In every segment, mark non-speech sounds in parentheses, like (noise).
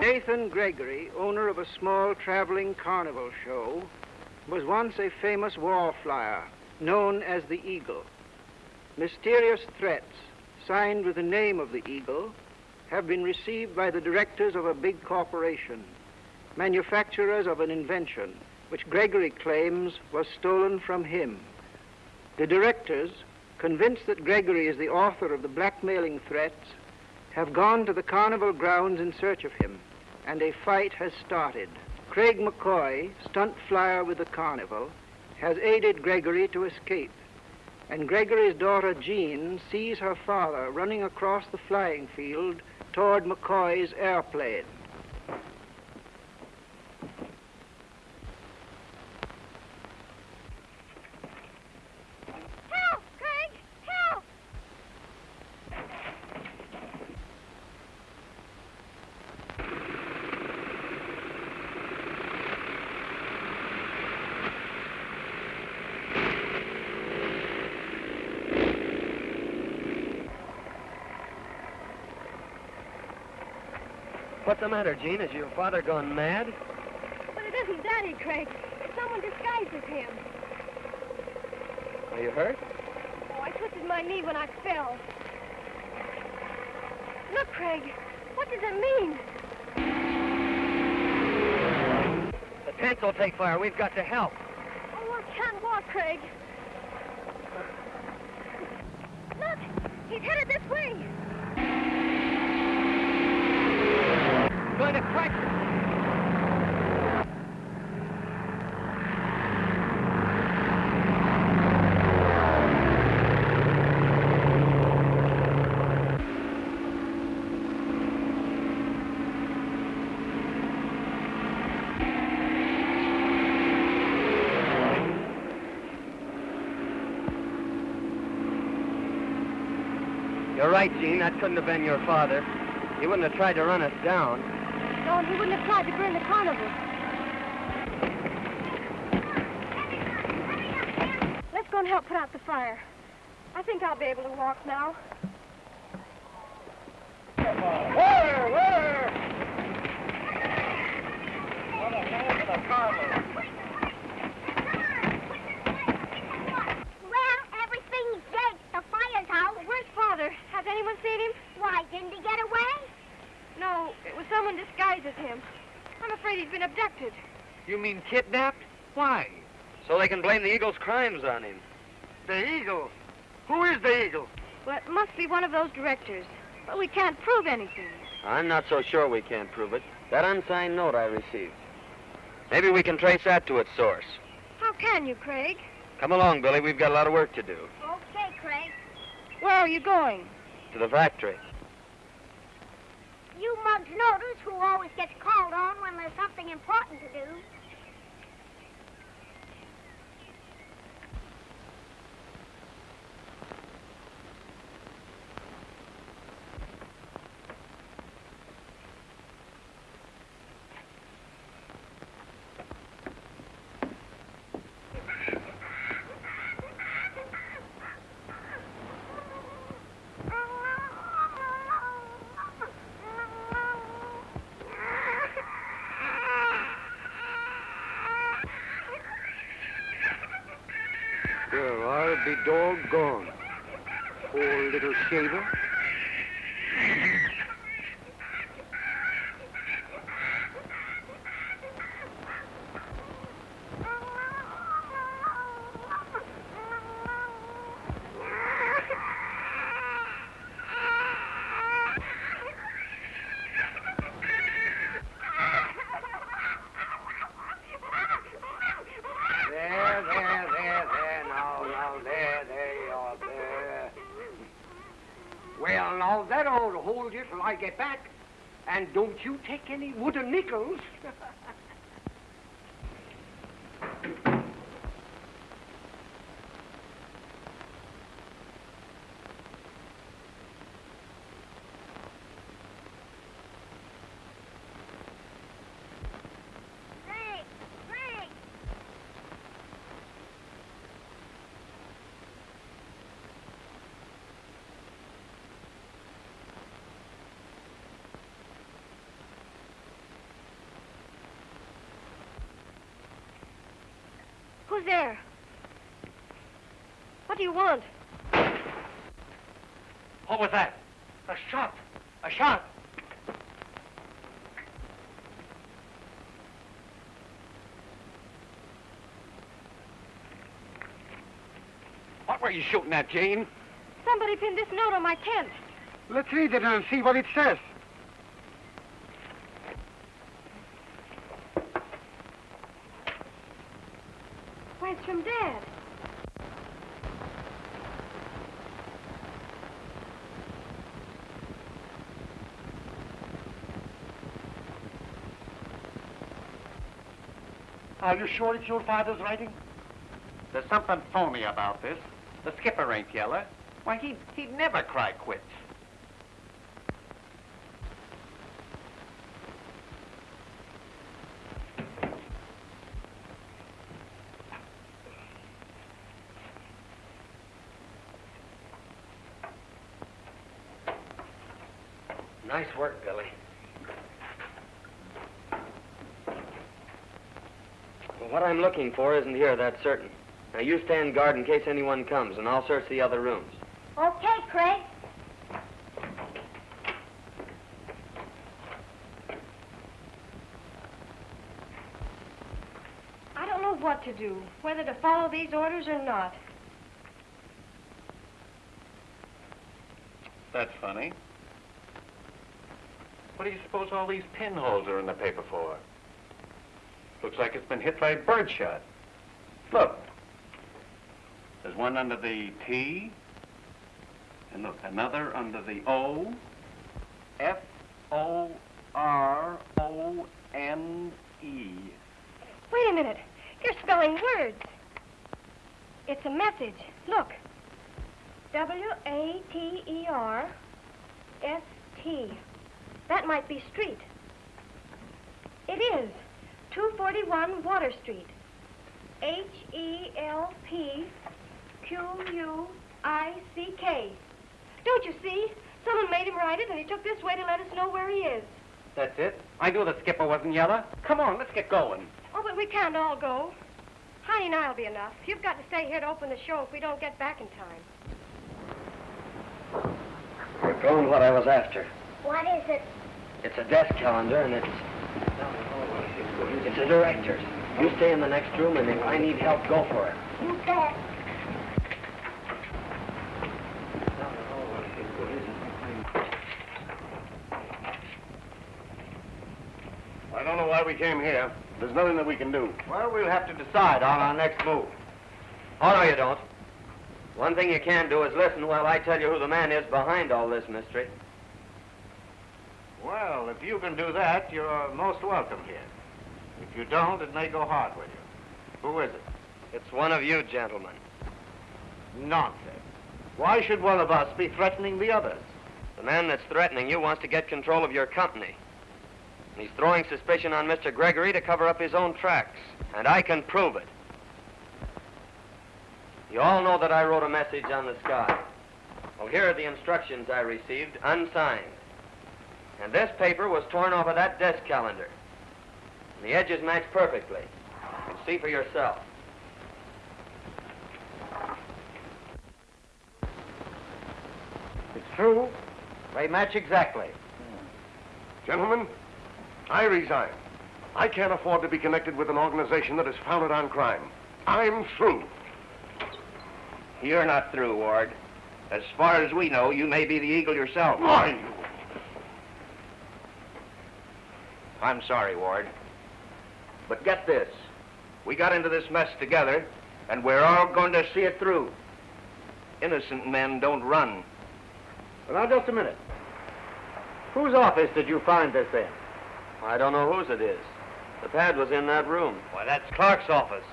Nathan Gregory, owner of a small traveling carnival show, was once a famous wall flyer known as the Eagle. Mysterious threats, signed with the name of the Eagle, have been received by the directors of a big corporation, manufacturers of an invention which Gregory claims was stolen from him. The directors, convinced that Gregory is the author of the blackmailing threats, have gone to the carnival grounds in search of him, and a fight has started. Craig McCoy, stunt flyer with the carnival, has aided Gregory to escape. And Gregory's daughter Jean sees her father running across the flying field toward McCoy's airplane. What's the matter, Jean? Has your father gone mad? But it isn't Daddy, Craig. It's someone disguised as him. Are you hurt? Oh, I twisted my knee when I fell. Look, Craig. What does it mean? The tents will take fire. We've got to help. Oh, I can't walk, Craig. Look! He's headed this way. Going to crack. You're right, Jean. That couldn't have been your father. He wouldn't have tried to run us down. No, and he wouldn't have tried to burn the carnival. Let's go and help put out the fire. I think I'll be able to walk now. Water! Water! Put Where? Where? Well, everything's dead. The fire's out. Where's Father? Has anyone seen him? Why, didn't he get away? No, it was someone disguised as him. I'm afraid he's been abducted. You mean kidnapped? Why? So they can blame the Eagle's crimes on him. The Eagle? Who is the Eagle? Well, it must be one of those directors. But we can't prove anything. I'm not so sure we can't prove it. That unsigned note I received. Maybe we can trace that to its source. How can you, Craig? Come along, Billy. We've got a lot of work to do. Okay, Craig. Where are you going? To the factory. You mugs notice who always gets called on when there's something important to do. Well, I'll be doggone. Poor little shaver. There, there, there, there, now, now, there, there you are, there. Well, now, that ought to hold you till I get back. And don't you take any wooden nickels. (laughs) Craig! Craig! Who's there? What do you want? What was that? A shot. A shot. What were you shooting at, Jane? Somebody pinned this note on my tent. Let's read it and see what it says. Why, it's from Dad. Are you sure it's your father's writing? There's something phony about this. The skipper ain't yeller. Why, he'd, he'd never cry quits. Nice work, Billy. What I'm looking for isn't here, that's certain. Now, you stand guard in case anyone comes, and I'll search the other rooms. Okay, Craig. I don't know what to do, whether to follow these orders or not. That's funny. What do you suppose all these pinholes are in the paper for? Looks like it's been hit by birdshot. Look. There's one under the T. And look, another under the O. F O R O N E. Wait a minute. You're spelling words. It's a message. Look. W A T E R S T. That might be street. It is. 241 Water Street. H E L P Q U I C K. Don't you see? Someone made him write it, and he took this way to let us know where he is. That's it. I knew the skipper wasn't yellow. Come on, let's get going. Oh, but we can't all go. Honey and I'll be enough. You've got to stay here to open the show if we don't get back in time. You're found what I was after. What is it? It's a desk calendar, and it's... It's the director's. You stay in the next room, and if I need help, go for it. You bet. I don't know why we came here. There's nothing that we can do. Well, we'll have to decide on our next move. Oh, no, you don't. One thing you can do is listen while I tell you who the man is behind all this mystery. Well, if you can do that, you're most welcome here. If you don't, it may go hard with you. Who is it? It's one of you gentlemen. Nonsense. Why should one of us be threatening the others? The man that's threatening you wants to get control of your company. And he's throwing suspicion on Mr. Gregory to cover up his own tracks. And I can prove it. You all know that I wrote a message on the sky. Well, here are the instructions I received, unsigned. And this paper was torn off of that desk calendar. And the edges match perfectly. You can see for yourself. It's true. They match exactly. Gentlemen, I resign. I can't afford to be connected with an organization that is founded on crime. I'm through. You're not through, Ward. As far as we know, you may be the Eagle yourself. Why? I'm sorry, Ward. But get this. We got into this mess together, and we're all going to see it through. Innocent men don't run. Well, now, just a minute. Whose office did you find this in? I don't know whose it is. The pad was in that room. Why, that's Clark's office.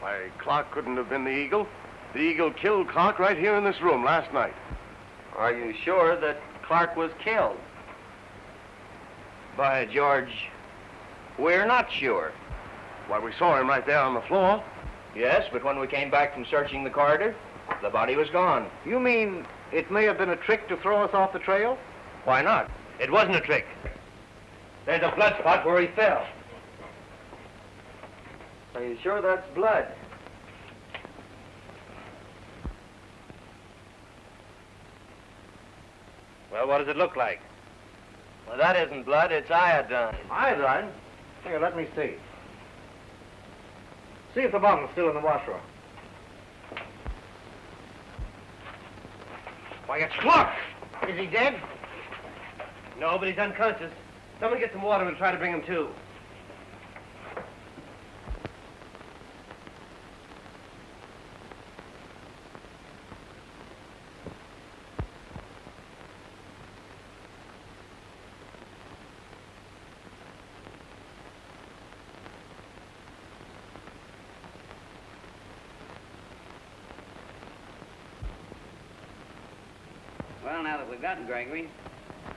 Why, Clark couldn't have been the Eagle. The Eagle killed Clark right here in this room last night. Are you sure that Clark was killed? By George, we're not sure. Why, we saw him right there on the floor. Yes, but when we came back from searching the corridor, the body was gone. You mean it may have been a trick to throw us off the trail? Why not? It wasn't a trick. There's a blood spot where he fell. Are you sure that's blood? Well, what does it look like? Well, that isn't blood, it's iodine. Iodine? Here, let me see. See if the bottle's still in the washroom. Why, it's Clark! Is he dead? No, but he's unconscious. Someone get some water and try to bring him to. Well, now that we've gotten Gregory,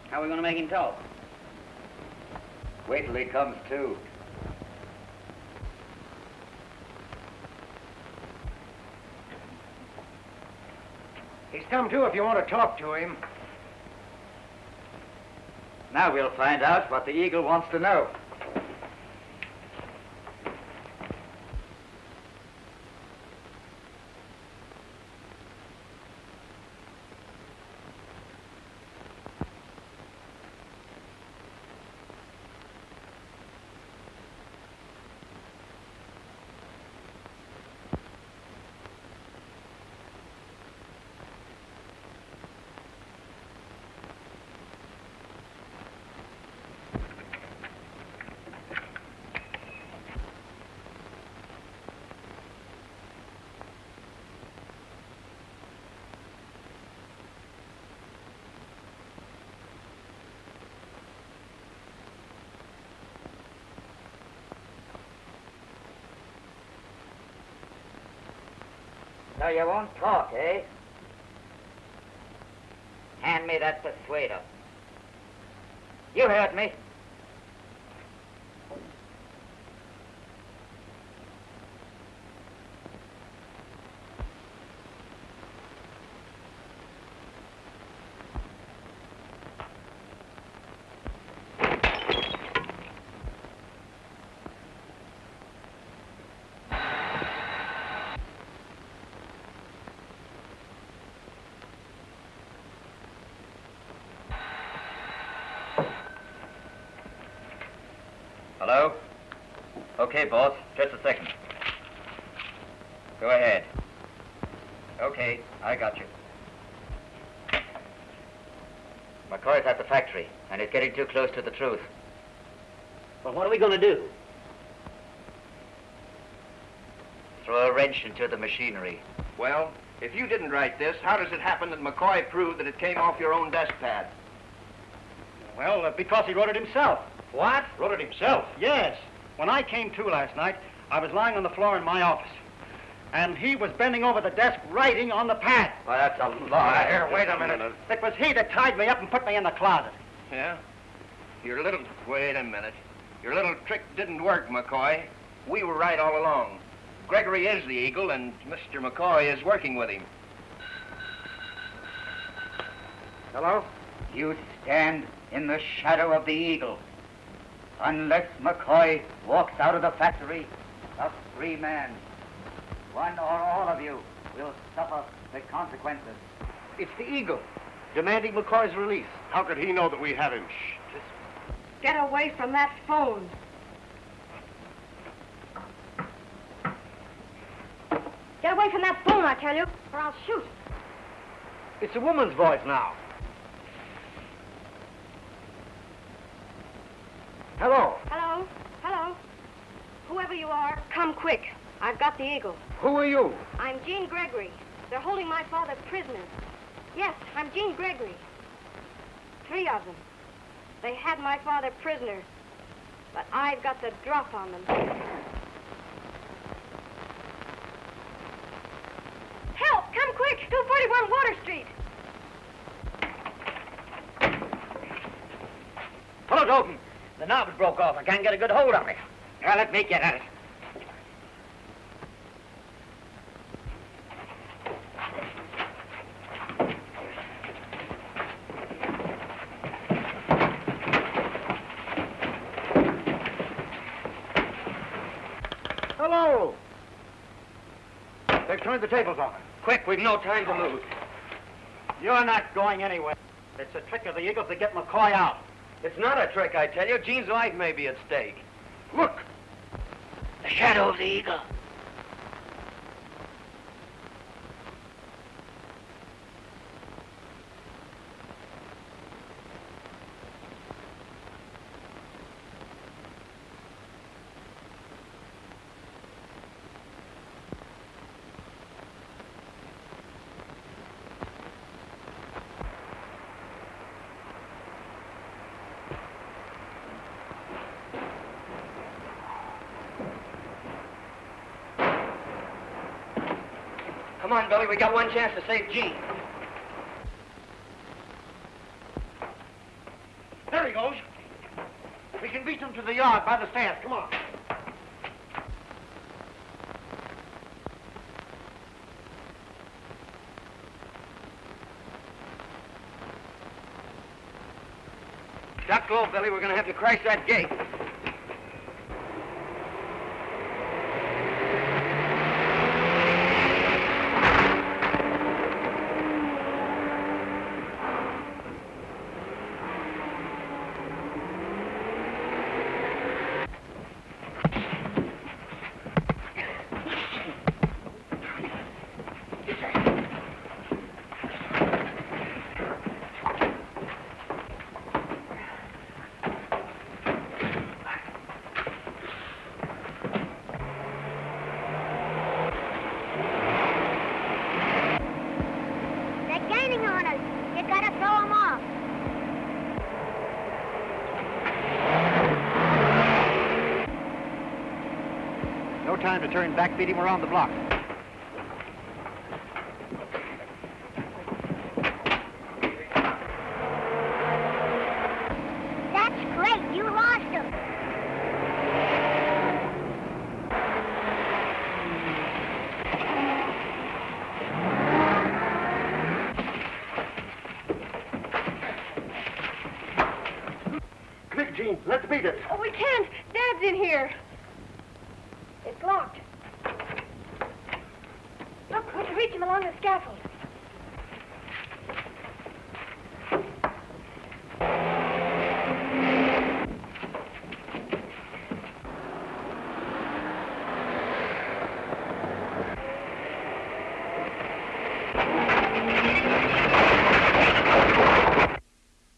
how are we going to make him talk? Wait till he comes to. He's come to if you want to talk to him. Now we'll find out what the Eagle wants to know. So you won't talk, eh? Hand me that persuader. You heard me. Hello? Okay, boss. Just a second. Go ahead. Okay, I got you. McCoy's at the factory, and he's getting too close to the truth. Well, what are we going to do? Throw a wrench into the machinery. Well, if you didn't write this, how does it happen that McCoy proved that it came off your own desk pad? Well, uh, because he wrote it himself. What? Wrote it himself? Yes. When I came to last night, I was lying on the floor in my office. And he was bending over the desk writing on the pad. Why, that's a lie. Here, wait a minute. It was he that tied me up and put me in the closet. Yeah? Your little... Wait a minute. Your little trick didn't work, McCoy. We were right all along. Gregory is the Eagle, and Mr. McCoy is working with him. Hello? You stand in the shadow of the Eagle. Unless McCoy walks out of the factory, a free man, one or all of you will suffer the consequences. It's the Eagle, demanding McCoy's release. How could he know that we have him? Shh! Get away from that phone. Get away from that phone, I tell you, or I'll shoot. It's a woman's voice now. Hello. Hello? Hello? Whoever you are, come quick. I've got the eagle. Who are you? I'm Jean Gregory. They're holding my father prisoner. Yes, I'm Jean Gregory. Three of them. They had my father prisoner, but I've got the drop on them. Help! Come quick! 241 Water Street! Hello, Dalton. The knob is broke off. I can't get a good hold on it. Now let me get at it. Hello! They've turned the tables on us. Quick, we've no time to lose. You're not going anywhere. It's a trick of the Eagles to get McCoy out. It's not a trick, I tell you. Jean's life may be at stake. Look! The shadow of the eagle. Come on, Billy. We got one chance to save Jean. There he goes. We can beat them to the yard by the stairs. Come on. Duck low, Billy. We're going to have to crash that gate. They're gaining on us. You gotta throw 'em off. No time to turn back. Beat him around the block. That's great. You lost 'em. Quick, Jean, let's beat it. Oh, we can't. Dad's in here. along the scaffold.